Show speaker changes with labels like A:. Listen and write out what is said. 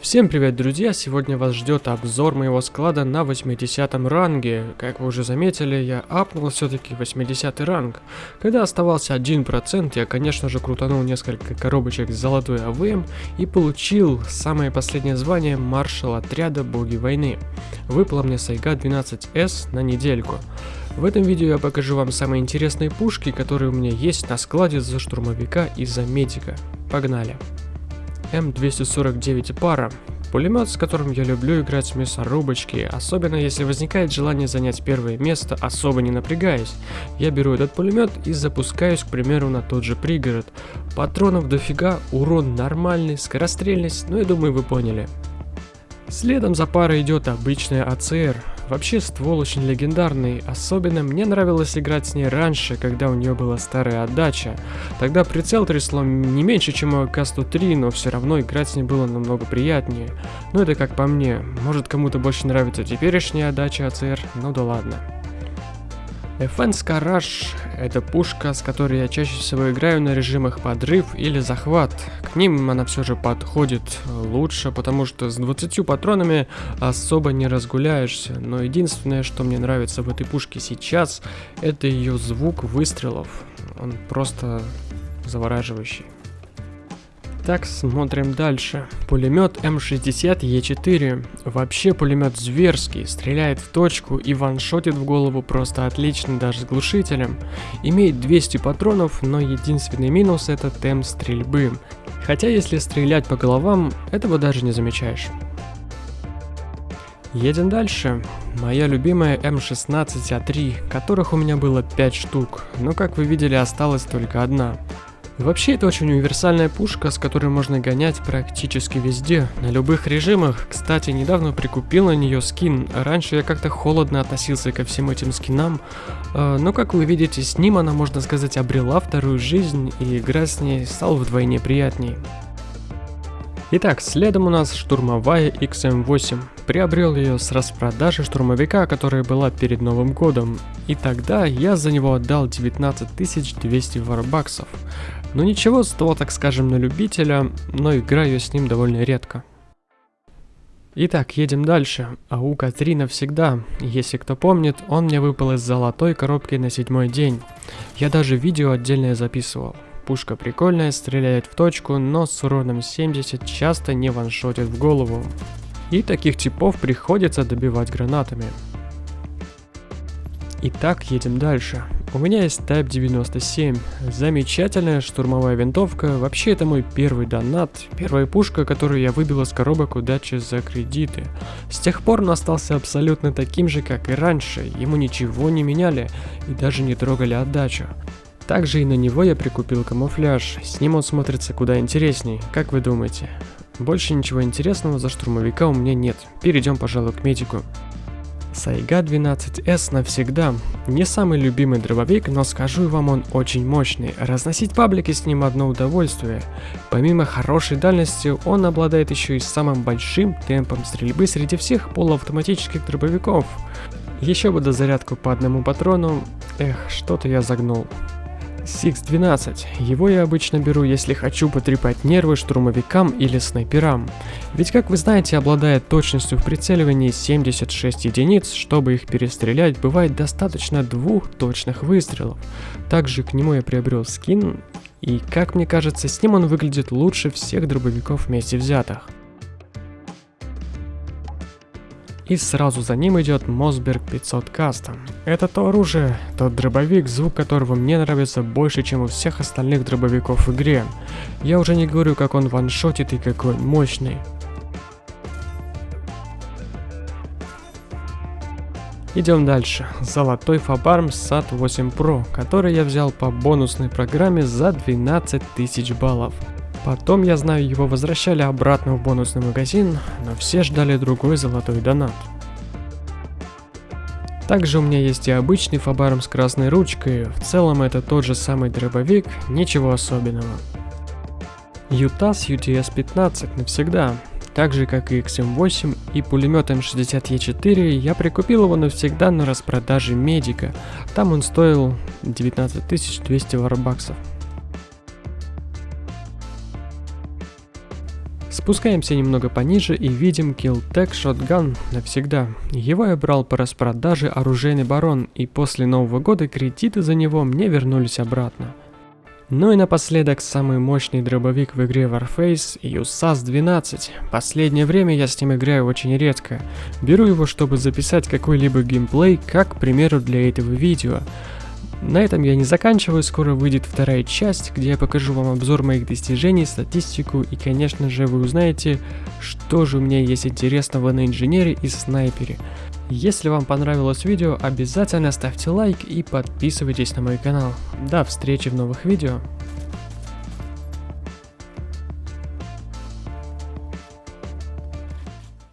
A: Всем привет, друзья! Сегодня вас ждет обзор моего склада на 80 ранге. Как вы уже заметили, я апнул все-таки 80 ранг. Когда оставался 1%, я, конечно же, крутанул несколько коробочек с золотой АВМ и получил самое последнее звание маршал отряда Боги Войны. Выпала мне Сайга 12С на недельку. В этом видео я покажу вам самые интересные пушки, которые у меня есть на складе за штурмовика и за медика. Погнали! М249 пара. Пулемет, с которым я люблю играть в мясорубочки, особенно если возникает желание занять первое место, особо не напрягаясь. Я беру этот пулемет и запускаюсь, к примеру, на тот же пригород. Патронов дофига, урон нормальный, скорострельность, ну я думаю вы поняли. Следом за парой идет обычная АЦР. Вообще ствол очень легендарный, особенно мне нравилось играть с ней раньше, когда у нее была старая отдача. Тогда прицел трясло не меньше, чем у АК-103, но все равно играть с ней было намного приятнее. Ну это как по мне, может кому-то больше нравится теперешняя отдача АЦР, ну да ладно. Defense Garage — это пушка, с которой я чаще всего играю на режимах подрыв или захват. К ним она все же подходит лучше, потому что с 20 патронами особо не разгуляешься. Но единственное, что мне нравится в этой пушке сейчас, это ее звук выстрелов. Он просто завораживающий. Так, смотрим дальше. Пулемет М60Е4. Вообще пулемет зверский, стреляет в точку и ваншотит в голову просто отлично даже с глушителем. Имеет 200 патронов, но единственный минус это темп стрельбы. Хотя если стрелять по головам, этого даже не замечаешь. Едем дальше. Моя любимая М16А3, которых у меня было 5 штук, но как вы видели осталась только одна. Вообще это очень универсальная пушка, с которой можно гонять практически везде, на любых режимах. Кстати, недавно прикупил на нее скин. Раньше я как-то холодно относился ко всем этим скинам, э, но как вы видите, с ним она, можно сказать, обрела вторую жизнь, и игра с ней стала вдвойне приятней. Итак, следом у нас штурмовая XM8. Приобрел ее с распродажи штурмовика, которая была перед Новым годом. И тогда я за него отдал 19 200 варбаксов. Ну ничего, ствол, так скажем, на любителя, но играю с ним довольно редко. Итак, едем дальше. АУК-3 навсегда. Если кто помнит, он мне выпал из золотой коробки на седьмой день. Я даже видео отдельное записывал. Пушка прикольная, стреляет в точку, но с уроном 70 часто не ваншотит в голову. И таких типов приходится добивать гранатами. Итак, едем дальше. У меня есть Type 97. Замечательная штурмовая винтовка. Вообще это мой первый донат. Первая пушка, которую я выбил из коробок удачи за кредиты. С тех пор он остался абсолютно таким же, как и раньше. Ему ничего не меняли и даже не трогали отдачу. Также и на него я прикупил камуфляж. С ним он смотрится куда интересней. Как вы думаете? Больше ничего интересного за штурмовика у меня нет. Перейдем, пожалуй, к медику. Сайга 12S навсегда. Не самый любимый дробовик, но скажу вам, он очень мощный. Разносить паблики с ним одно удовольствие. Помимо хорошей дальности, он обладает еще и самым большим темпом стрельбы среди всех полуавтоматических дробовиков. Еще бы до зарядку по одному патрону. Эх, что-то я загнул. Six-12. Его я обычно беру, если хочу потрепать нервы штурмовикам или снайперам. Ведь, как вы знаете, обладая точностью в прицеливании 76 единиц, чтобы их перестрелять, бывает достаточно двух точных выстрелов. Также к нему я приобрел скин, и, как мне кажется, с ним он выглядит лучше всех дробовиков вместе взятых. И сразу за ним идет Мосберг 500 Custom. Это то оружие, тот дробовик, звук которого мне нравится больше, чем у всех остальных дробовиков в игре. Я уже не говорю, как он ваншотит и какой он мощный. Идем дальше. Золотой Фабарм SAT 8 Pro, который я взял по бонусной программе за 12 тысяч баллов. Потом, я знаю, его возвращали обратно в бонусный магазин, но все ждали другой золотой донат. Также у меня есть и обычный фабарм с красной ручкой, в целом это тот же самый дробовик, ничего особенного. UTAS UTS-15 навсегда, так же как и XM8 и пулемет М60Е4, я прикупил его навсегда на распродаже медика, там он стоил 19200 варбаксов. Спускаемся немного пониже и видим Killtech Shotgun навсегда. Его я брал по распродаже оружейный барон, и после Нового года кредиты за него мне вернулись обратно. Ну и напоследок самый мощный дробовик в игре Warface USAS 12. Последнее время я с ним играю очень редко. Беру его, чтобы записать какой-либо геймплей, как, к примеру, для этого видео. На этом я не заканчиваю, скоро выйдет вторая часть, где я покажу вам обзор моих достижений, статистику и, конечно же, вы узнаете, что же у меня есть интересного на инженере и снайпере. Если вам понравилось видео, обязательно ставьте лайк и подписывайтесь на мой канал. До встречи в новых видео.